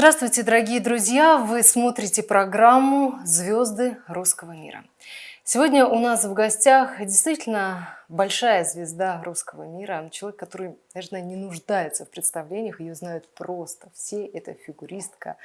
Здравствуйте, дорогие друзья! Вы смотрите программу «Звезды русского мира». Сегодня у нас в гостях действительно большая звезда русского мира, человек, который, наверное, не нуждается в представлениях, ее знают просто все. Это фигуристка,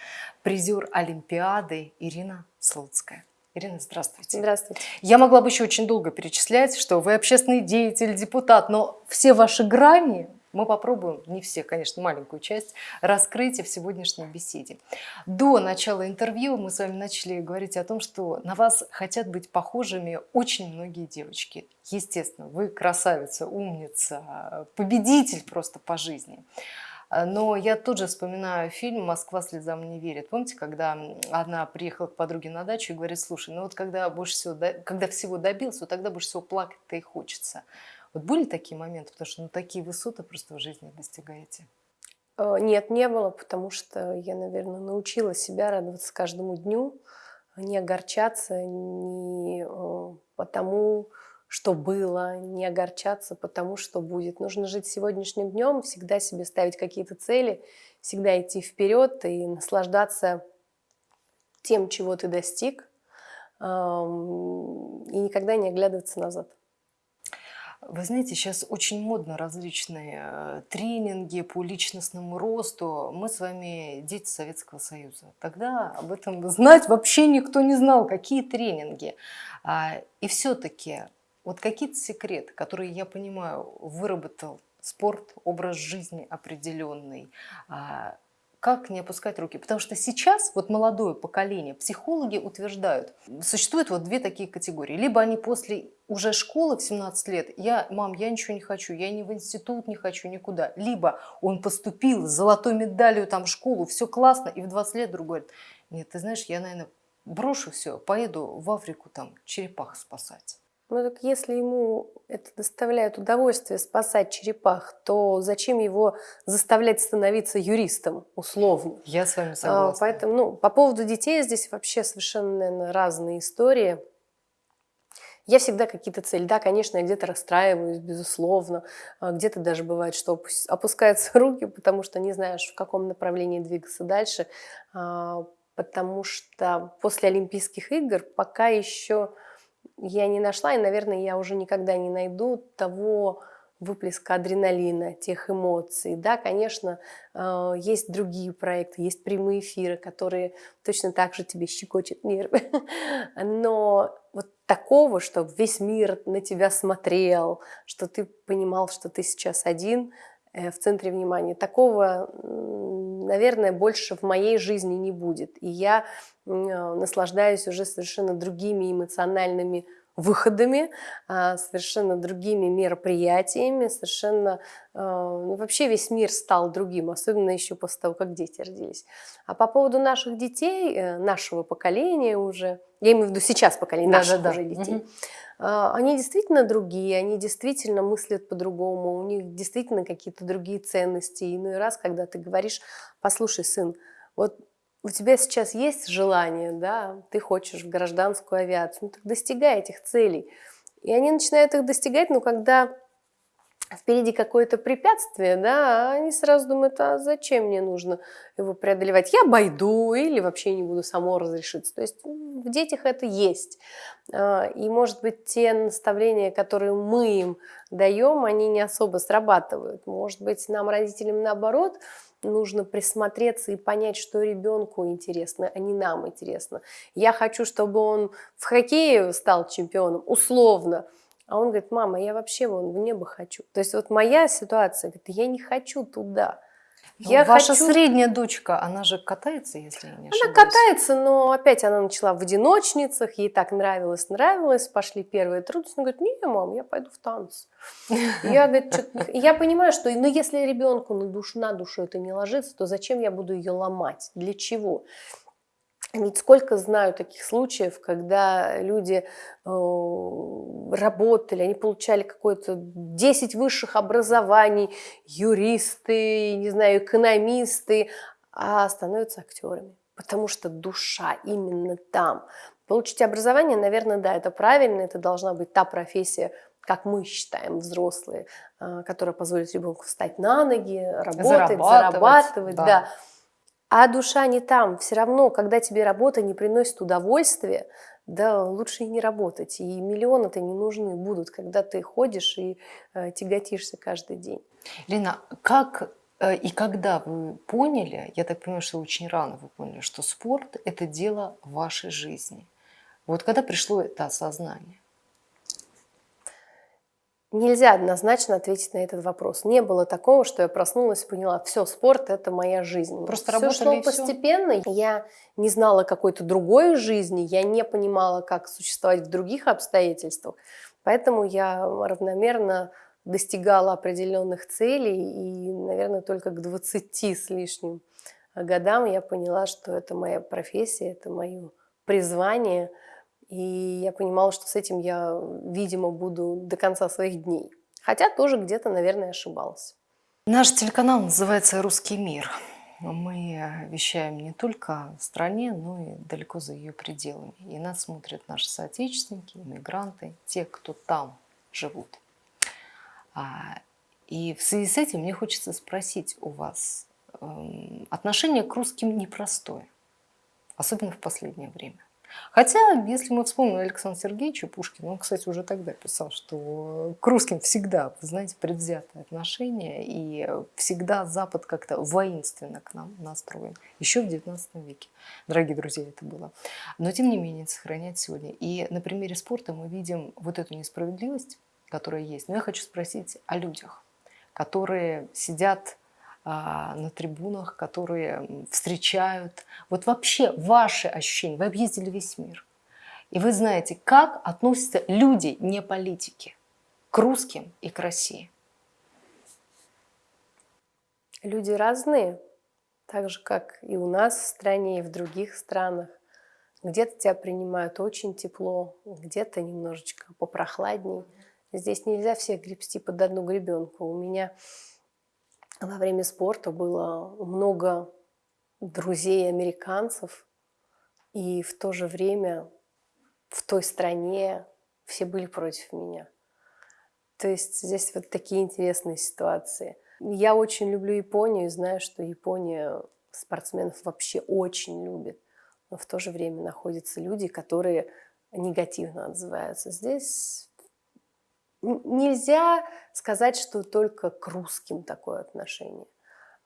призер Олимпиады Ирина Слуцкая. Ирина, здравствуйте. Здравствуйте. Я могла бы еще очень долго перечислять, что вы общественный деятель, депутат, но все ваши грани мы попробуем, не все, конечно, маленькую часть, раскрыть в сегодняшней беседе. До начала интервью мы с вами начали говорить о том, что на вас хотят быть похожими очень многие девочки. Естественно, вы красавица, умница, победитель просто по жизни. Но я тут же вспоминаю фильм «Москва слезам не верит». Помните, когда она приехала к подруге на дачу и говорит, слушай, ну вот когда, больше всего, когда всего добился, вот тогда больше всего плакать-то и хочется. Вот были такие моменты, потому что ну, такие высоты просто в жизни достигаете? Э, нет, не было, потому что я, наверное, научила себя радоваться каждому дню, не огорчаться не э, потому, что было, не огорчаться потому, что будет. Нужно жить сегодняшним днем, всегда себе ставить какие-то цели, всегда идти вперед и наслаждаться тем, чего ты достиг, и никогда не оглядываться назад. Вы знаете, сейчас очень модно различные э, тренинги по личностному росту. Мы с вами дети Советского Союза. Тогда об этом знать вообще никто не знал, какие тренинги. А, и все-таки вот какие-то секреты, которые, я понимаю, выработал спорт, образ жизни определенный, а, как не опускать руки? Потому что сейчас вот молодое поколение, психологи утверждают, существуют вот две такие категории. Либо они после уже школы в 17 лет, я, мам, я ничего не хочу, я ни в институт не хочу, никуда. Либо он поступил с золотой медалью там в школу, все классно, и в 20 лет другой говорит, нет, ты знаешь, я, наверное, брошу все, поеду в Африку там черепах спасать. Ну так если ему это доставляет удовольствие спасать черепах, то зачем его заставлять становиться юристом условно? Я с вами а, согласна. Поэтому, ну, по поводу детей здесь вообще совершенно, наверное, разные истории. Я всегда какие-то цели. Да, конечно, я где-то расстраиваюсь, безусловно. А где-то даже бывает, что опускаются руки, потому что не знаешь, в каком направлении двигаться дальше. А, потому что после Олимпийских игр пока еще я не нашла, и, наверное, я уже никогда не найду того выплеска адреналина, тех эмоций. Да, конечно, э, есть другие проекты, есть прямые эфиры, которые точно так же тебе щекочут нервы. Но вот такого, что весь мир на тебя смотрел, что ты понимал, что ты сейчас один э, в центре внимания, такого, наверное, больше в моей жизни не будет. И я э, наслаждаюсь уже совершенно другими эмоциональными выходами, а, совершенно другими мероприятиями, совершенно а, ну, вообще весь мир стал другим, особенно еще после того, как дети родились. А по поводу наших детей, э, нашего поколения уже, я имею в виду сейчас поколение да, наших да, уже да. детей, угу. они действительно другие, они действительно мыслят по-другому, у них действительно какие-то другие ценности. И иной раз, когда ты говоришь, послушай, сын, вот у тебя сейчас есть желание, да, ты хочешь в гражданскую авиацию, ну так достигай этих целей. И они начинают их достигать, но когда впереди какое-то препятствие, да, они сразу думают, а зачем мне нужно его преодолевать? Я обойду или вообще не буду само разрешиться. То есть в детях это есть. А, и, может быть, те наставления, которые мы им даем, они не особо срабатывают. Может быть, нам, родителям, наоборот, нужно присмотреться и понять, что ребенку интересно, а не нам интересно. Я хочу, чтобы он в хоккее стал чемпионом, условно. А он говорит, мама, я вообще вон в небо хочу. То есть вот моя ситуация, говорит, я не хочу туда. Ну, я Ваша хочу... средняя дочка, она же катается, если я не ошибаюсь? Она катается, но опять она начала в одиночницах, ей так нравилось, нравилось, пошли первые трудности. Она говорит, не, мам, я пойду в танцы. Я, говорит, я понимаю, что ну, если ребенку на душу, на душу это не ложится, то зачем я буду ее ломать? Для чего? Ведь сколько знаю таких случаев, когда люди э, работали, они получали какое-то 10 высших образований, юристы, не знаю, экономисты, а становятся актерами, потому что душа именно там. Получить образование, наверное, да, это правильно, это должна быть та профессия, как мы считаем, взрослые, э, которая позволит ребенку встать на ноги, работать, зарабатывать. зарабатывать да. Да. А душа не там. Все равно, когда тебе работа не приносит удовольствия, да лучше и не работать. И миллионы-то не нужны будут, когда ты ходишь и э, тяготишься каждый день. Лена, как э, и когда вы поняли, я так понимаю, что очень рано вы поняли, что спорт – это дело вашей жизни. Вот когда пришло это осознание? Нельзя однозначно ответить на этот вопрос. Не было такого, что я проснулась и поняла, все, спорт – это моя жизнь. Просто все шло и постепенно. Я не знала какой-то другой жизни, я не понимала, как существовать в других обстоятельствах. Поэтому я равномерно достигала определенных целей, и, наверное, только к 20 с лишним годам я поняла, что это моя профессия, это мое призвание – и я понимала, что с этим я, видимо, буду до конца своих дней. Хотя тоже где-то, наверное, ошибалась. Наш телеканал называется «Русский мир». Мы вещаем не только в стране, но и далеко за ее пределами. И нас смотрят наши соотечественники, иммигранты, те, кто там живут. А, и в связи с этим мне хочется спросить у вас, эм, отношение к русским непростое, особенно в последнее время. Хотя, если мы вспомним Александра Сергеевича Пушкина, он, кстати, уже тогда писал, что к русским всегда, знаете, предвзятое отношение, и всегда Запад как-то воинственно к нам настроен. Еще в XIX веке, дорогие друзья, это было. Но, тем не менее, сохранять сегодня. И на примере спорта мы видим вот эту несправедливость, которая есть. Но я хочу спросить о людях, которые сидят на трибунах, которые встречают. Вот вообще ваши ощущения, вы объездили весь мир. И вы знаете, как относятся люди, не политики, к русским и к России. Люди разные, так же, как и у нас в стране, и в других странах. Где-то тебя принимают очень тепло, где-то немножечко попрохладней. Здесь нельзя всех гребсти под одну гребенку. У меня во время спорта было много друзей американцев, и в то же время в той стране все были против меня. То есть здесь вот такие интересные ситуации. Я очень люблю Японию и знаю, что Япония спортсменов вообще очень любит. Но в то же время находятся люди, которые негативно отзываются. Здесь нельзя сказать, что только к русским такое отношение.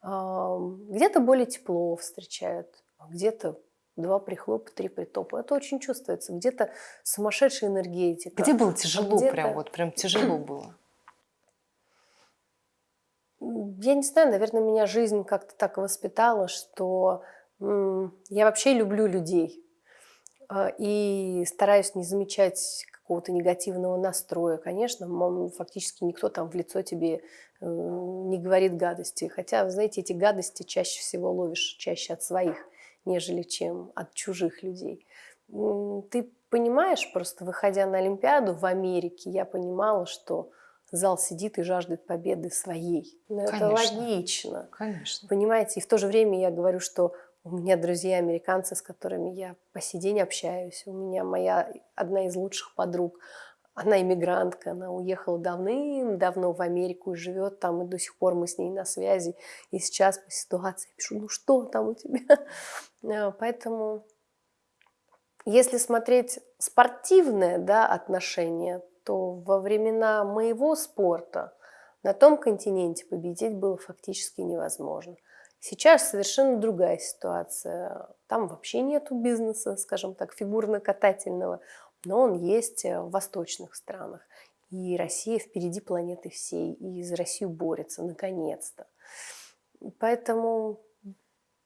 Где-то более тепло встречают, где-то два прихлопа, три притопа. Это очень чувствуется. Где-то сумасшедшая энергетика. Где было тяжело где прям, вот прям тяжело было? Я не знаю, наверное, меня жизнь как-то так воспитала, что я вообще люблю людей. А, и стараюсь не замечать какого-то негативного настроя. Конечно, фактически никто там в лицо тебе э, не говорит гадости. Хотя, знаете, эти гадости чаще всего ловишь чаще от своих, нежели чем от чужих людей. Ты понимаешь, просто выходя на Олимпиаду в Америке, я понимала, что зал сидит и жаждет победы своей. Но Конечно. это логично. Конечно. Понимаете, и в то же время я говорю, что у меня друзья американцы, с которыми я по сей день общаюсь. У меня моя одна из лучших подруг, она иммигрантка, она уехала давным-давно в Америку и живет там, и до сих пор мы с ней на связи. И сейчас по ситуации пишу, ну что там у тебя? А, поэтому, если смотреть спортивное да, отношение, то во времена моего спорта на том континенте победить было фактически невозможно. Сейчас совершенно другая ситуация. Там вообще нету бизнеса, скажем так, фигурно-катательного, но он есть в восточных странах. И Россия впереди планеты всей, и за Россию борется, наконец-то. Поэтому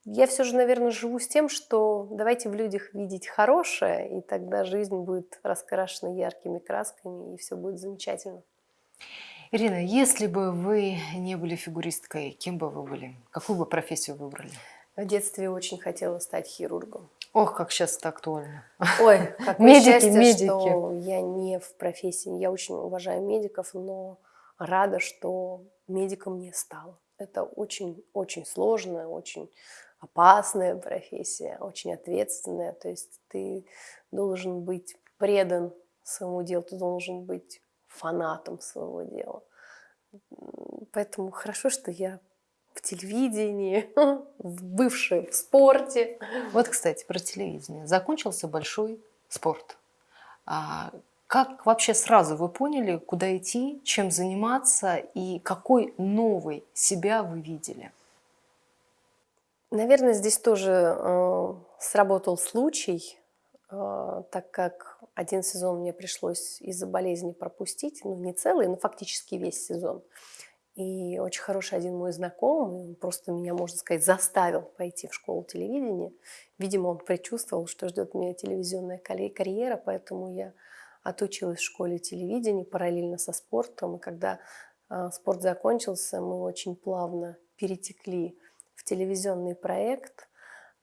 я все же, наверное, живу с тем, что давайте в людях видеть хорошее, и тогда жизнь будет раскрашена яркими красками, и все будет замечательно. Ирина, если бы вы не были фигуристкой, кем бы вы были? Какую бы профессию выбрали? В детстве очень хотела стать хирургом. Ох, как сейчас это актуально. Ой, как Медики, счастье, медики. что я не в профессии. Я очень уважаю медиков, но рада, что медиком не стала. Это очень-очень сложная, очень опасная профессия, очень ответственная. То есть ты должен быть предан своему делу, ты должен быть фанатом своего дела. Поэтому хорошо, что я в телевидении, в бывшем спорте. Вот, кстати, про телевидение. Закончился большой спорт. А как вообще сразу вы поняли, куда идти, чем заниматься и какой новый себя вы видели? Наверное, здесь тоже э, сработал случай, э, так как один сезон мне пришлось из-за болезни пропустить, ну не целый, но фактически весь сезон. И очень хороший один мой знакомый, он просто меня, можно сказать, заставил пойти в школу телевидения. Видимо, он предчувствовал, что ждет меня телевизионная карьера, поэтому я отучилась в школе телевидения параллельно со спортом. И когда э, спорт закончился, мы очень плавно перетекли в телевизионный проект.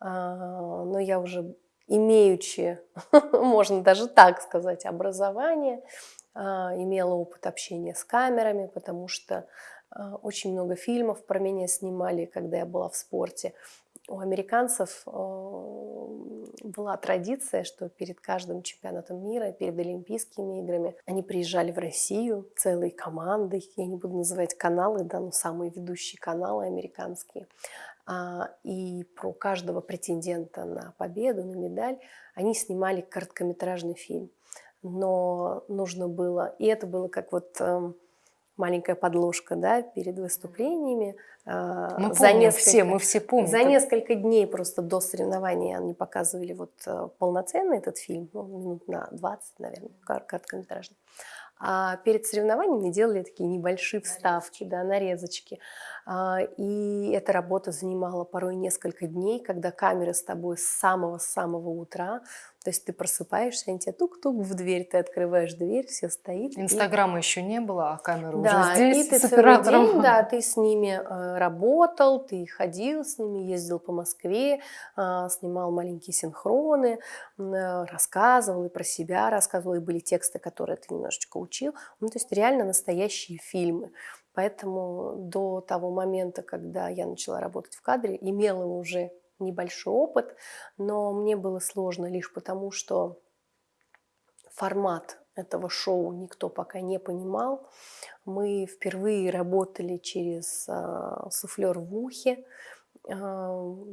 Э, но я уже имеючи, можно даже так сказать, образование, э, имела опыт общения с камерами, потому что очень много фильмов про меня снимали, когда я была в спорте у американцев э, была традиция, что перед каждым чемпионатом мира, перед Олимпийскими играми, они приезжали в Россию целой командой, я не буду называть каналы, да, но самые ведущие каналы американские. А, и про каждого претендента на победу, на медаль они снимали короткометражный фильм. Но нужно было, и это было как вот эм, маленькая подложка да, перед выступлениями. А, мы за помним несколько, все, мы все помним. За несколько дней просто до соревнований они показывали вот э, полноценный этот фильм, ну, минут на 20, наверное, короткометражный. А перед соревнованиями делали такие небольшие вставки, да, нарезочки. А, и эта работа занимала порой несколько дней, когда камера с тобой с самого-самого утра, то есть ты просыпаешься, они тебе тук-тук в дверь, ты открываешь дверь, все стоит. Инстаграма и... еще не было, а камера да, уже здесь и ты с оператором. День, да, ты с ними э, работал, ты ходил с ними, ездил по Москве, э, снимал маленькие синхроны, э, рассказывал и про себя рассказывал, и были тексты, которые ты немножечко учил. Ну, то есть реально настоящие фильмы. Поэтому до того момента, когда я начала работать в кадре, имела уже небольшой опыт, но мне было сложно лишь потому, что формат этого шоу никто пока не понимал. Мы впервые работали через э, суфлер в ухе,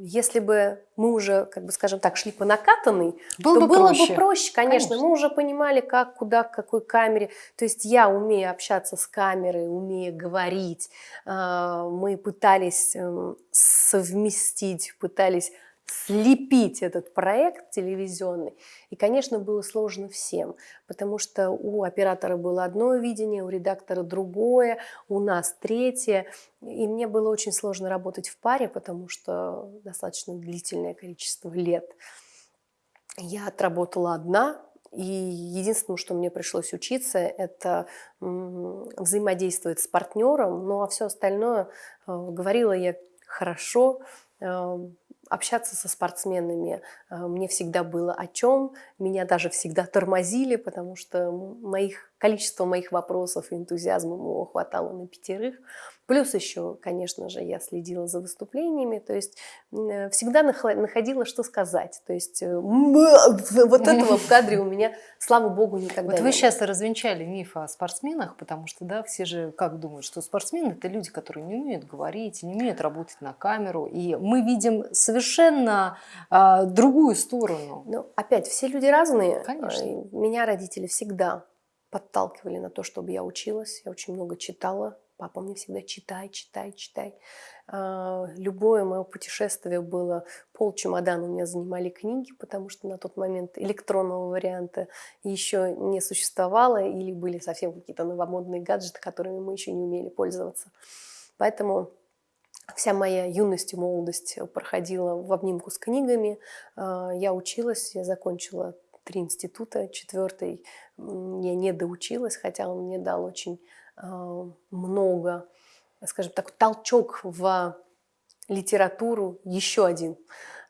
если бы мы уже, как бы скажем так, шли по накатанной, было то бы было проще. бы проще, конечно. конечно. Мы уже понимали, как, куда, к какой камере. То есть я, умею общаться с камерой, умею говорить, а, мы пытались эм, совместить, пытались слепить этот проект телевизионный. И, конечно, было сложно всем, потому что у оператора было одно видение, у редактора другое, у нас третье. И мне было очень сложно работать в паре, потому что достаточно длительное количество лет. Я отработала одна, и единственное, что мне пришлось учиться, это взаимодействовать с партнером, ну а все остальное э, говорила я хорошо, э, общаться со спортсменами э, мне всегда было о чем. Меня даже всегда тормозили, потому что моих, количество моих вопросов и энтузиазма моего хватало на пятерых. Плюс еще, конечно же, я следила за выступлениями, то есть э, всегда находила, что сказать. То есть э, вот этого в кадре у меня, слава богу, никогда вот не вы сейчас развенчали миф о спортсменах, потому что, да, все же как думают, что спортсмены – это люди, которые не умеют говорить, не умеют работать на камеру, и мы видим совершенно а, другую сторону. Ну, опять, все люди разные. Конечно. Меня родители всегда подталкивали на то, чтобы я училась, я очень много читала, Папа мне всегда читай, читай, читай. А, любое мое путешествие было, пол чемодана у меня занимали книги, потому что на тот момент электронного варианта еще не существовало, или были совсем какие-то новомодные гаджеты, которыми мы еще не умели пользоваться. Поэтому вся моя юность и молодость проходила в обнимку с книгами. А, я училась, я закончила три института, четвертый я не доучилась, хотя он мне дал очень а, много, скажем так, толчок в литературу, еще один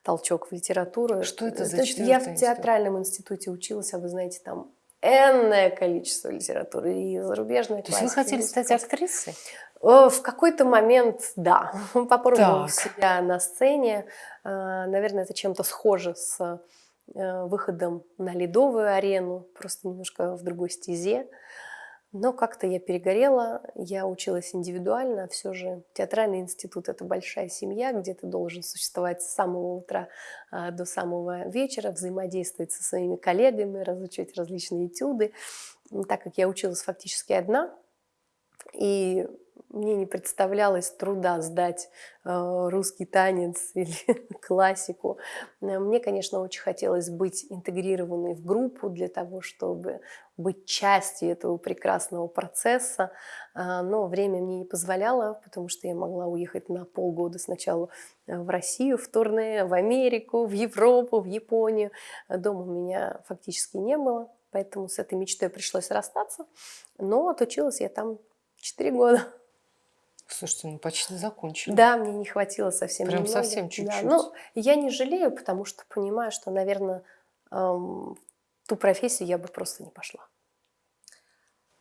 толчок в литературу. Что это за Я в театральном институте училась, а вы знаете, там энное количество литературы и зарубежной То есть вы хотели стать актрисой? В какой-то момент, да, попробовала себя на сцене. А, наверное, это чем-то схоже с э, выходом на ледовую арену, просто немножко в другой стезе. Но как-то я перегорела, я училась индивидуально, все же театральный институт – это большая семья, где ты должен существовать с самого утра а, до самого вечера, взаимодействовать со своими коллегами, разучивать различные этюды. Так как я училась фактически одна, и мне не представлялось труда сдать э, русский танец или классику. Э, мне, конечно, очень хотелось быть интегрированной в группу для того, чтобы быть частью этого прекрасного процесса, э, но время мне не позволяло, потому что я могла уехать на полгода сначала в Россию, в турне, в Америку, в Европу, в Японию. Дома у меня фактически не было, поэтому с этой мечтой пришлось расстаться, но отучилась я там 4 года. Слушайте, ну почти закончили. Да, мне не хватило совсем Прям немного. совсем чуть-чуть. Да, но я не жалею, потому что понимаю, что, наверное, эм, ту профессию я бы просто не пошла.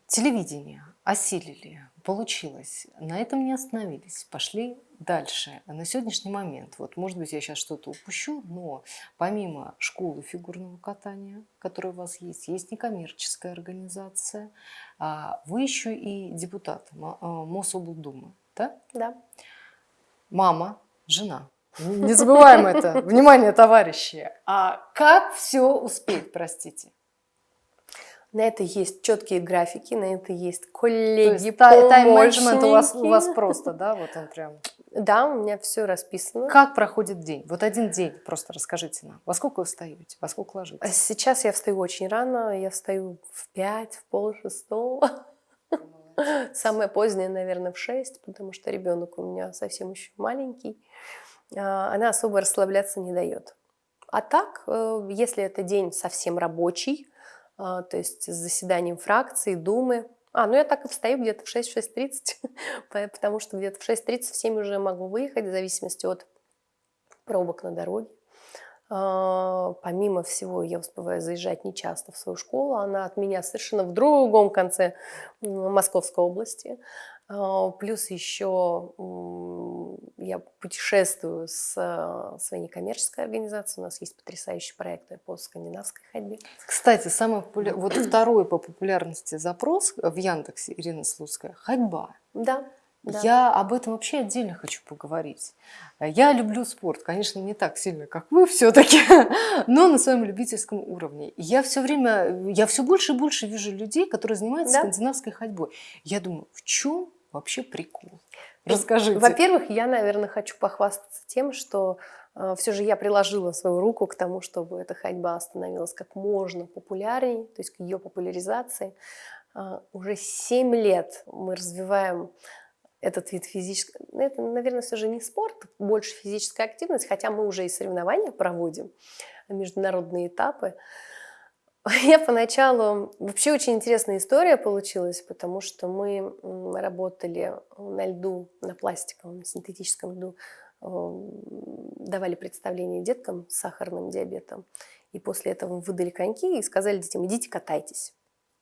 Телевидение осилили, получилось. На этом не остановились, пошли дальше. На сегодняшний момент, вот, может быть, я сейчас что-то упущу, но помимо школы фигурного катания, которая у вас есть, есть некоммерческая организация, а вы еще и депутат а, Мособлдумы, да? Да. Мама, жена. Не забываем это. Внимание, товарищи. А как все успеть, простите? На это есть четкие графики, на это есть коллеги, тайм-менеджмент у вас, у вас просто, да, вот он прям. Да, у меня все расписано. Как проходит день? Вот один день, просто расскажите нам. Во сколько вы встаете, во сколько ложитесь? Сейчас я встаю очень рано, я встаю в 5, в пол шестого. Самое позднее, наверное, в 6, потому что ребенок у меня совсем еще маленький. А, она особо расслабляться не дает. А так, э, если это день совсем рабочий, то есть с заседанием фракции, думы. А, ну я так и встаю где-то в 6-6.30, потому что где-то в 6.30 в 7 уже могу выехать, в зависимости от пробок на дороге. А, помимо всего, я успеваю заезжать нечасто в свою школу. Она от меня совершенно в другом конце Московской области. А, плюс еще я путешествую с э, своей некоммерческой организацией. У нас есть потрясающие проекты по скандинавской ходьбе. Кстати, самый популя... вот второй по популярности запрос в Яндексе, Ирина Слуцкая, ходьба. Да. Да. Я об этом вообще отдельно хочу поговорить. Я люблю спорт, конечно, не так сильно, как вы все-таки, но на своем любительском уровне. Я все время, я все больше и больше вижу людей, которые занимаются да? скандинавской ходьбой. Я думаю, в чем вообще прикол? Расскажите. Во-первых, я, наверное, хочу похвастаться тем, что э, все же я приложила свою руку к тому, чтобы эта ходьба становилась как можно популярнее, то есть к ее популяризации. Э, уже 7 лет мы развиваем этот вид физической... Ну, это, наверное, все же не спорт, больше физическая активность, хотя мы уже и соревнования проводим, международные этапы. Я поначалу... Вообще очень интересная история получилась, потому что мы работали на льду, на пластиковом, синтетическом льду, давали представление деткам с сахарным диабетом. И после этого выдали коньки и сказали детям, идите катайтесь.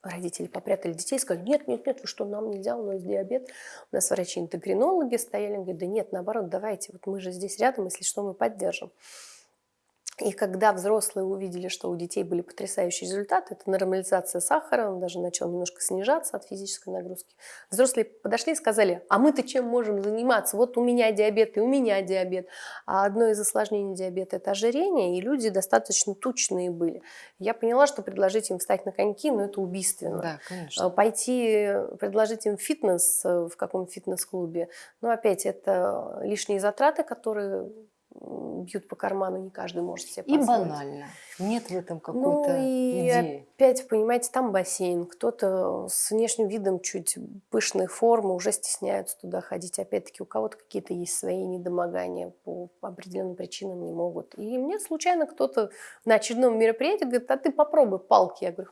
Родители попрятали детей и сказали, нет, нет, нет, вы что, нам нельзя, у нас диабет. У нас врачи-эндокринологи стояли, говорят, да нет, наоборот, давайте, вот мы же здесь рядом, если что, мы поддержим. И когда взрослые увидели, что у детей были потрясающие результаты, это нормализация сахара, он даже начал немножко снижаться от физической нагрузки, взрослые подошли и сказали, а мы-то чем можем заниматься? Вот у меня диабет и у меня диабет. А одно из осложнений диабета – это ожирение, и люди достаточно тучные были. Я поняла, что предложить им встать на коньки, ну это убийственно. Да, конечно. Пойти, предложить им фитнес в каком фитнес-клубе, ну опять это лишние затраты, которые бьют по карману, не каждый может себе позволить. И банально. Нет в этом какой-то ну, и идеи. опять, понимаете, там бассейн. Кто-то с внешним видом чуть пышной формы уже стесняются туда ходить. Опять-таки, у кого-то какие-то есть свои недомогания по определенным причинам не могут. И мне случайно кто-то на очередном мероприятии говорит, а ты попробуй палки. Я говорю,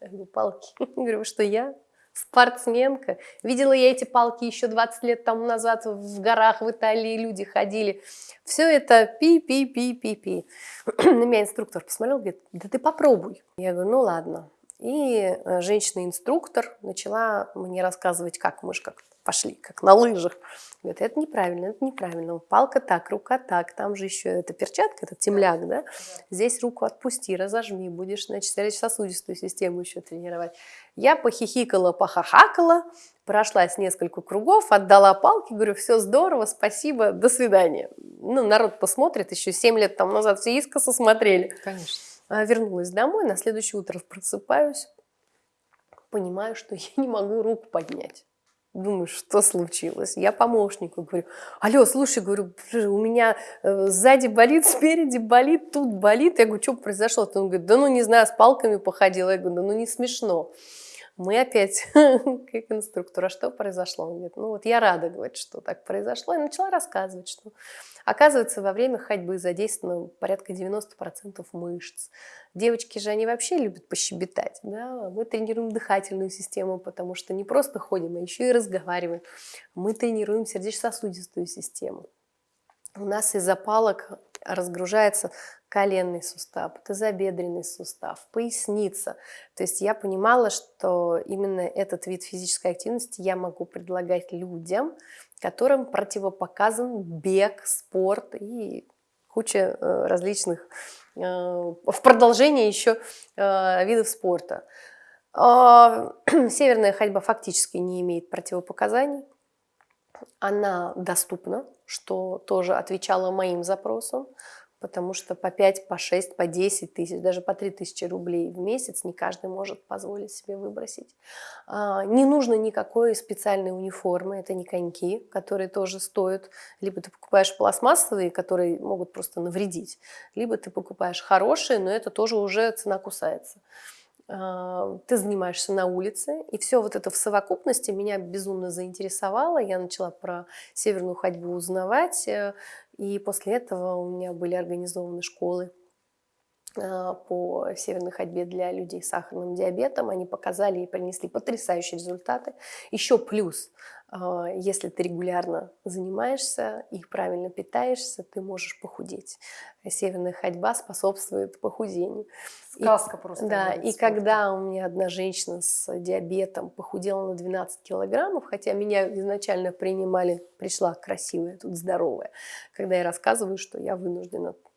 я говорю палки. Я говорю, что я? Спортсменка. Видела я эти палки еще 20 лет тому назад в горах в Италии, люди ходили. Все это пи-пи-пи-пи-пи. На меня инструктор посмотрел, говорит, да ты попробуй. Я говорю, ну ладно. И э, женщина-инструктор начала мне рассказывать, как мы как пошли, как на лыжах. Говорит, это неправильно, это неправильно. Палка так, рука так, там же еще эта перчатка, это темляк, да? Здесь руку отпусти, разожми, будешь, значит, сердечно-сосудистую систему еще тренировать. Я похихикала, похахакала, прошлась несколько кругов, отдала палки, говорю, все здорово, спасибо, до свидания. Ну, народ посмотрит, еще 7 лет там назад все искоса смотрели. Конечно. А, Вернулась домой, на следующее утро просыпаюсь, понимаю, что я не могу руку поднять. Думаю, что случилось? Я помощнику говорю, алло, слушай, говорю, у меня э, сзади болит, спереди болит, тут болит. Я говорю, что произошло? Он говорит, да ну не знаю, с палками походила. Я говорю, да ну не смешно. Мы опять как инструктор, а что произошло? Он говорит, ну вот я рада, говорит, что так произошло. И начала рассказывать, что оказывается во время ходьбы задействовано порядка 90% мышц. Девочки же, они вообще любят пощебетать. Да? Мы тренируем дыхательную систему, потому что не просто ходим, а еще и разговариваем. Мы тренируем сердечно-сосудистую систему. У нас из-за разгружается коленный сустав, тазобедренный сустав, поясница. То есть я понимала, что именно этот вид физической активности я могу предлагать людям, которым противопоказан бег, спорт и куча э, различных, э, в продолжение еще э, видов спорта. А, северная ходьба фактически не имеет противопоказаний. Она доступна, что тоже отвечало моим запросам, потому что по 5, по 6, по 10 тысяч, даже по 3 тысячи рублей в месяц не каждый может позволить себе выбросить. А, не нужно никакой специальной униформы, это не коньки, которые тоже стоят. Либо ты покупаешь пластмассовые, которые могут просто навредить, либо ты покупаешь хорошие, но это тоже уже цена кусается. А, ты занимаешься на улице, и все вот это в совокупности меня безумно заинтересовало. Я начала про северную ходьбу узнавать, э, и после этого у меня были организованы школы по северной ходьбе для людей с сахарным диабетом. Они показали и принесли потрясающие результаты. Еще плюс, а, если ты регулярно занимаешься и правильно питаешься, ты можешь похудеть. Северная ходьба способствует похудению. Сказка и, просто. Да, и спорта. когда у меня одна женщина с диабетом похудела на 12 килограммов, хотя меня изначально принимали, пришла красивая, тут здоровая, когда я рассказываю, что я вынуждена э,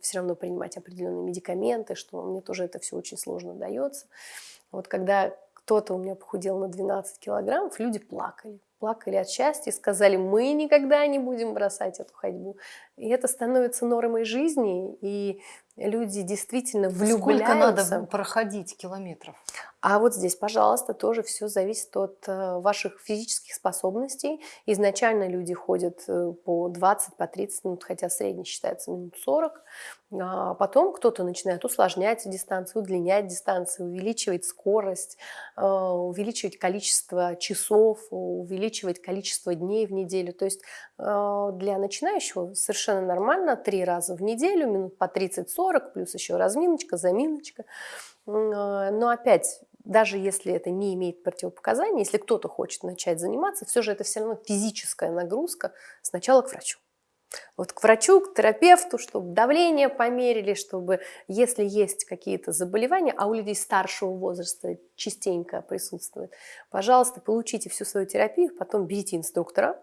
все равно принимать определенные медикаменты, что мне тоже это все очень сложно дается. Вот когда кто-то у меня похудел на 12 килограммов, люди плакали. Плакали от счастья сказали, мы никогда не будем бросать эту ходьбу. И это становится нормой жизни, и люди действительно влюбляются. Сколько надо проходить километров? А вот здесь, пожалуйста, тоже все зависит от э, ваших физических способностей. Изначально люди ходят э, по 20, по 30 минут, хотя средний считается минут 40. А потом кто-то начинает усложнять дистанцию, удлинять дистанцию, увеличивать скорость, э, увеличивать количество часов, увеличивать количество дней в неделю. То есть для начинающего совершенно нормально три раза в неделю, минут по 30-40, плюс еще разминочка, заминочка. Но опять даже если это не имеет противопоказаний, если кто-то хочет начать заниматься, все же это все равно физическая нагрузка сначала к врачу. Вот к врачу, к терапевту, чтобы давление померили, чтобы, если есть какие-то заболевания, а у людей старшего возраста частенько присутствует, пожалуйста, получите всю свою терапию, потом берите инструктора,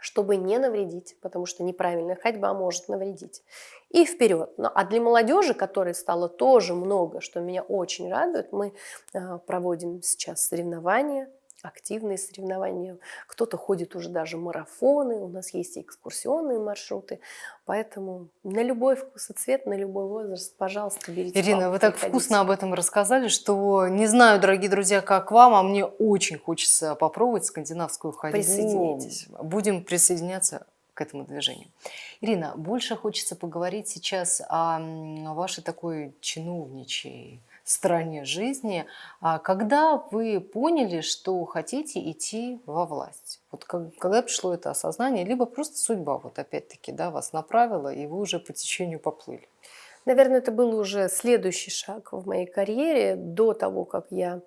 чтобы не навредить, потому что неправильная ходьба может навредить. И вперед. Ну, а для молодежи, которой стало тоже много, что меня очень радует, мы э, проводим сейчас соревнования активные соревнования. Кто-то ходит уже даже марафоны, у нас есть и экскурсионные маршруты. Поэтому на любой вкус и цвет, на любой возраст, пожалуйста, берите Ирина, вы так приходите. вкусно об этом рассказали, что не знаю, дорогие друзья, как вам, а мне очень хочется попробовать скандинавскую ходьбу. Присоединяйтесь. Будем присоединяться к этому движению. Ирина, больше хочется поговорить сейчас о вашей такой чиновничьей стороне жизни. А когда вы поняли, что хотите идти во власть? Вот когда пришло это осознание, либо просто судьба вот опять-таки да, вас направила, и вы уже по течению поплыли? Наверное, это был уже следующий шаг в моей карьере до того, как я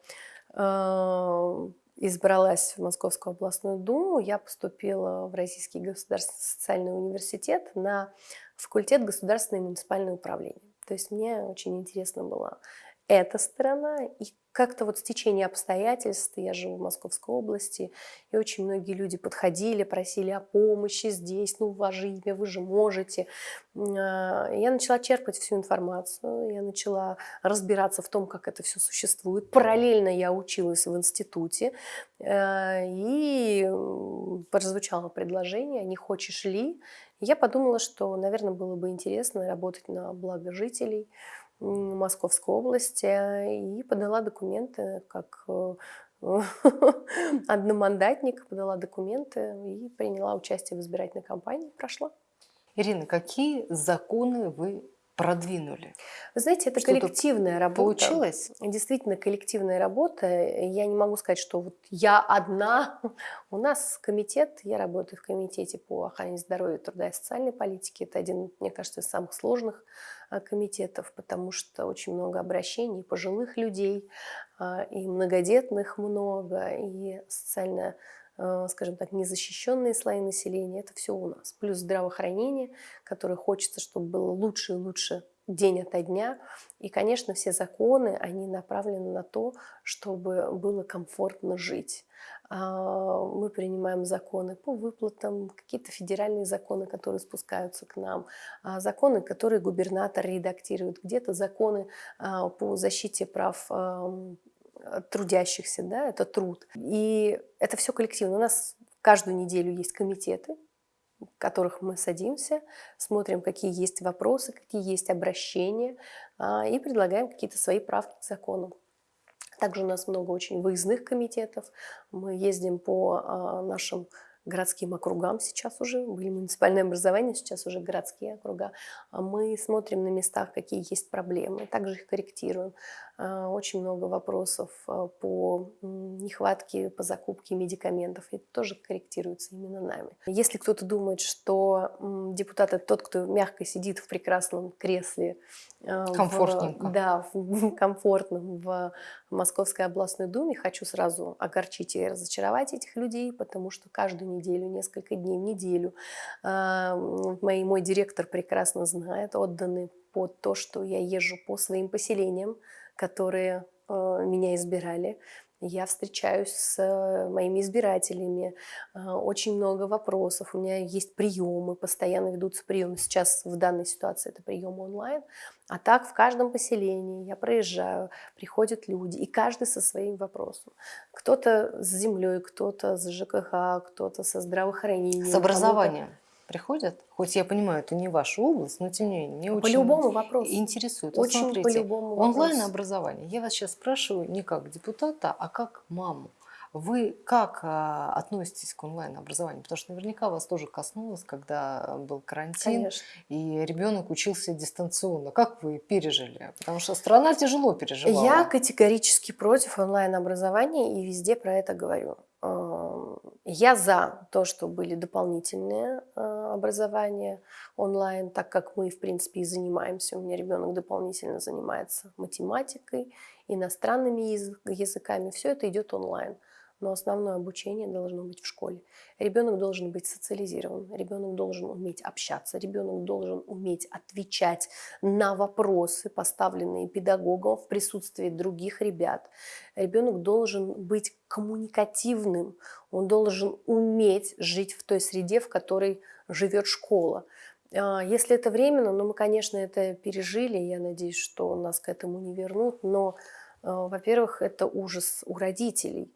э, избралась в Московскую областную думу, я поступила в Российский государственный социальный университет на факультет государственное и муниципальное управление. То есть мне очень интересно было эта сторона и как-то вот стечение обстоятельств, я живу в Московской области, и очень многие люди подходили, просили о помощи здесь, ну, ваше имя, вы же можете. А, я начала черпать всю информацию, я начала разбираться в том, как это все существует. Параллельно я училась в институте, э, и прозвучало предложение, не хочешь ли? Я подумала, что, наверное, было бы интересно работать на благо жителей, Московской области и подала документы как э, одномандатник, подала документы и приняла участие в избирательной кампании, прошла. Ирина, какие законы вы продвинули? Вы знаете, это коллективная работа. Получилось? Действительно, коллективная работа. Я не могу сказать, что вот я одна. У нас комитет, я работаю в комитете по охране здоровья, труда и социальной политики. Это один, мне кажется, из самых сложных а, комитетов, потому что очень много обращений пожилых людей, а, и многодетных много, и социально а, скажем так, незащищенные слои населения, это все у нас. Плюс здравоохранение, которое хочется, чтобы было лучше и лучше день ото дня. И, конечно, все законы, они направлены на то, чтобы было комфортно жить. А, мы принимаем законы по выплатам, какие-то федеральные законы, которые спускаются к нам, а, законы, которые губернатор редактирует, где-то законы а, по защите прав трудящихся, да, это труд. И это все коллективно. У нас каждую неделю есть комитеты, в которых мы садимся, смотрим, какие есть вопросы, какие есть обращения, и предлагаем какие-то свои правки к закону. Также у нас много очень выездных комитетов. Мы ездим по а, нашим городским округам сейчас уже, были муниципальные образования, сейчас уже городские округа. А мы смотрим на местах, какие есть проблемы, также их корректируем. А, очень много вопросов а, по нехватке, по закупке медикаментов. Это тоже корректируется именно нами. Если кто-то думает, что депутат – это тот, кто мягко сидит в прекрасном кресле. Комфортненько. В, да, в, комфортном в Московской областной думе, хочу сразу огорчить и разочаровать этих людей, потому что каждую неделю, несколько дней в неделю мой, мой директор прекрасно знает, отданы под то, что я езжу по своим поселениям, которые э, меня избирали. Я встречаюсь с э, моими избирателями, э, очень много вопросов. У меня есть приемы, постоянно ведутся приемы. Сейчас в данной ситуации это прием онлайн. А так в каждом поселении я проезжаю, приходят люди, и каждый со своим вопросом. Кто-то с землей, кто-то с ЖКХ, кто-то со здравоохранением. С образованием приходят? Хоть я понимаю, это не ваша область, но тем не менее, мне очень по любому вопросу. интересует. Очень вот смотрите, по любому онлайн-образование. Я вас сейчас спрашиваю не как депутата, а как маму. Вы как а, относитесь к онлайн-образованию? Потому что наверняка вас тоже коснулось, когда был карантин, Конечно. и ребенок учился дистанционно. Как вы пережили? Потому что страна тяжело переживала. Я категорически против онлайн-образования и везде про это говорю. Я за то, что были дополнительные а, образования онлайн, так как мы, в принципе, и занимаемся. У меня ребенок дополнительно занимается математикой, иностранными языками. Все это идет онлайн но основное обучение должно быть в школе. Ребенок должен быть социализирован, ребенок должен уметь общаться, ребенок должен уметь отвечать на вопросы, поставленные педагогом в присутствии других ребят. Ребенок должен быть коммуникативным, он должен уметь жить в той среде, в которой живет школа. А, если это временно, ну мы, конечно, это пережили, я надеюсь, что нас к этому не вернут, но а, во-первых, это ужас у родителей.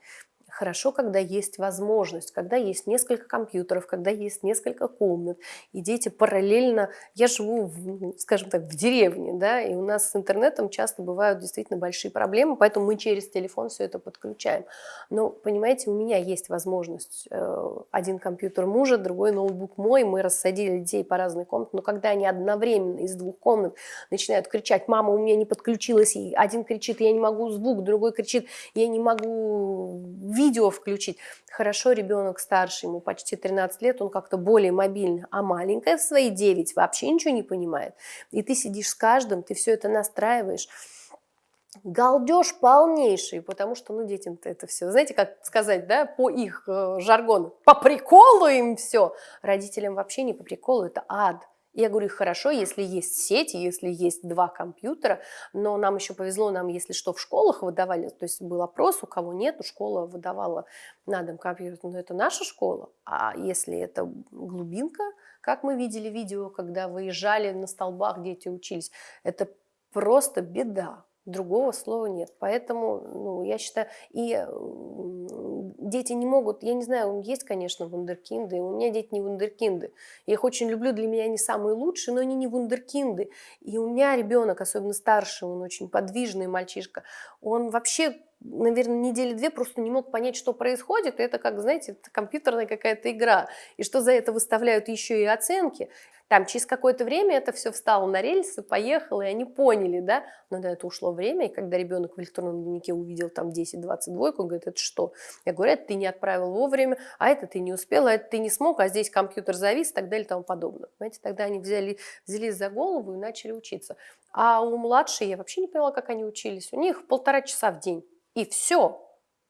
Хорошо, когда есть возможность, когда есть несколько компьютеров, когда есть несколько комнат, и дети параллельно... Я живу, в, скажем так, в деревне, да, и у нас с интернетом часто бывают действительно большие проблемы, поэтому мы через телефон все это подключаем. Но, понимаете, у меня есть возможность. Э, один компьютер мужа, другой ноутбук мой, мы рассадили детей по разным комнатам, но когда они одновременно из двух комнат начинают кричать, мама, у меня не подключилась, и один кричит, я не могу звук, другой кричит, я не могу видеть, видео включить. Хорошо, ребенок старше, ему почти 13 лет, он как-то более мобильный, а маленькая в свои 9 вообще ничего не понимает. И ты сидишь с каждым, ты все это настраиваешь. Галдеж полнейший, потому что, ну, детям-то это все, знаете, как сказать, да, по их э, жаргону, по приколу им все. Родителям вообще не по приколу, это ад. Я говорю, хорошо, если есть сеть, если есть два компьютера, но нам еще повезло, нам, если что, в школах выдавали, то есть был опрос, у кого нет, школа выдавала на дом компьютер, но это наша школа, а если это глубинка, как мы видели видео, когда выезжали на столбах, дети учились, это просто беда. Другого слова нет. Поэтому, ну, я считаю, и дети не могут, я не знаю, есть, конечно, вундеркинды, у меня дети не вундеркинды. Я их очень люблю, для меня они самые лучшие, но они не вундеркинды. И у меня ребенок, особенно старший, он очень подвижный мальчишка, он вообще наверное, недели две просто не мог понять, что происходит. Это, как, знаете, это компьютерная какая-то игра. И что за это выставляют еще и оценки. Там через какое-то время это все встало на рельсы, поехало, и они поняли, да, но на это ушло время, и когда ребенок в электронном дневнике увидел там 10-20 двойку, он говорит, это что? Я говорю, это ты не отправил вовремя, а это ты не успел, а это ты не смог, а здесь компьютер завис и так далее и тому подобное. Понимаете, тогда они взяли, взялись за голову и начали учиться. А у младшей я вообще не поняла, как они учились. У них полтора часа в день, и все.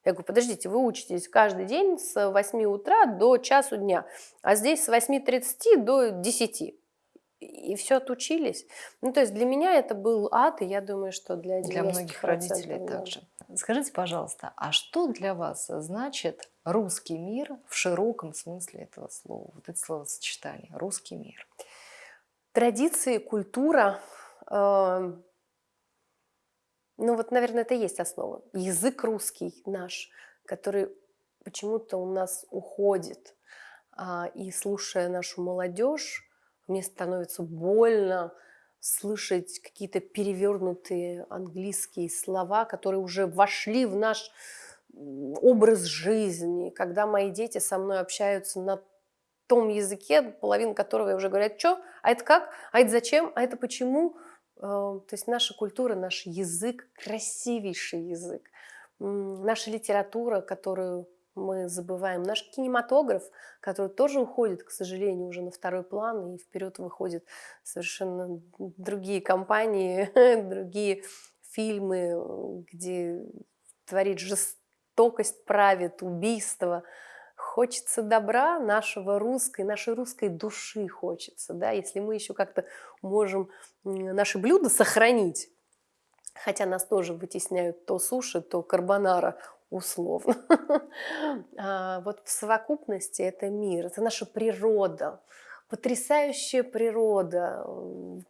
Я говорю, подождите, вы учитесь каждый день с 8 утра до часу дня, а здесь с 8.30 до 10 и все отучились. Ну, то есть для меня это был ад, и я думаю, что для Для многих родителей да. также. Скажите, пожалуйста, а что для вас значит русский мир в широком смысле этого слова, вот это словосочетание, русский мир? Традиции, культура, э, ну вот, наверное, это и есть основа. Язык русский наш, который почему-то у нас уходит. А, и слушая нашу молодежь, мне становится больно слышать какие-то перевернутые английские слова, которые уже вошли в наш образ жизни. Когда мои дети со мной общаются на том языке, половина которого уже говорят, что, а это как, а это зачем, а это почему. Э, то есть наша культура, наш язык, красивейший язык. Наша литература, которую мы забываем. Наш кинематограф, который тоже уходит, к сожалению, уже на второй план, и вперед выходят совершенно другие компании, другие фильмы, где творит жестокость, правит, убийство. Хочется добра нашего русской, нашей русской души хочется. Да? Если мы еще как-то можем наши блюда сохранить, хотя нас тоже вытесняют то суши, то карбонара, условно. А, вот в совокупности это мир, это наша природа, потрясающая природа,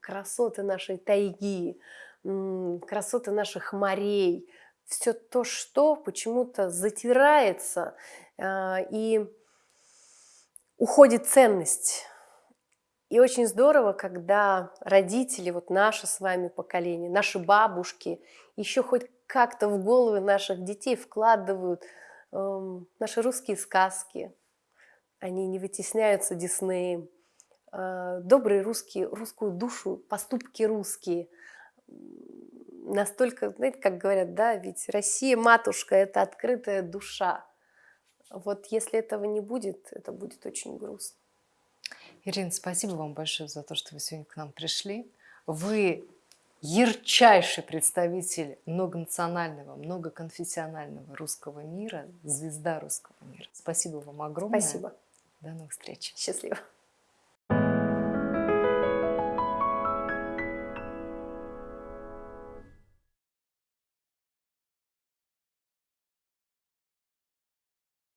красоты нашей тайги, красоты наших морей, все то, что почему-то затирается и уходит ценность. И очень здорово, когда родители, вот наше с вами поколение, наши бабушки, еще хоть как-то в головы наших детей вкладывают э, наши русские сказки. Они не вытесняются Диснеем. Э, добрые русские, русскую душу, поступки русские. Настолько, знаете, как говорят, да, ведь Россия, матушка, это открытая душа. Вот если этого не будет, это будет очень грустно. Ирина, спасибо вам большое за то, что вы сегодня к нам пришли. Вы ярчайший представитель многонационального, многоконфессионального русского мира, звезда русского мира. Спасибо вам огромное. Спасибо. До новых встреч. Счастливо.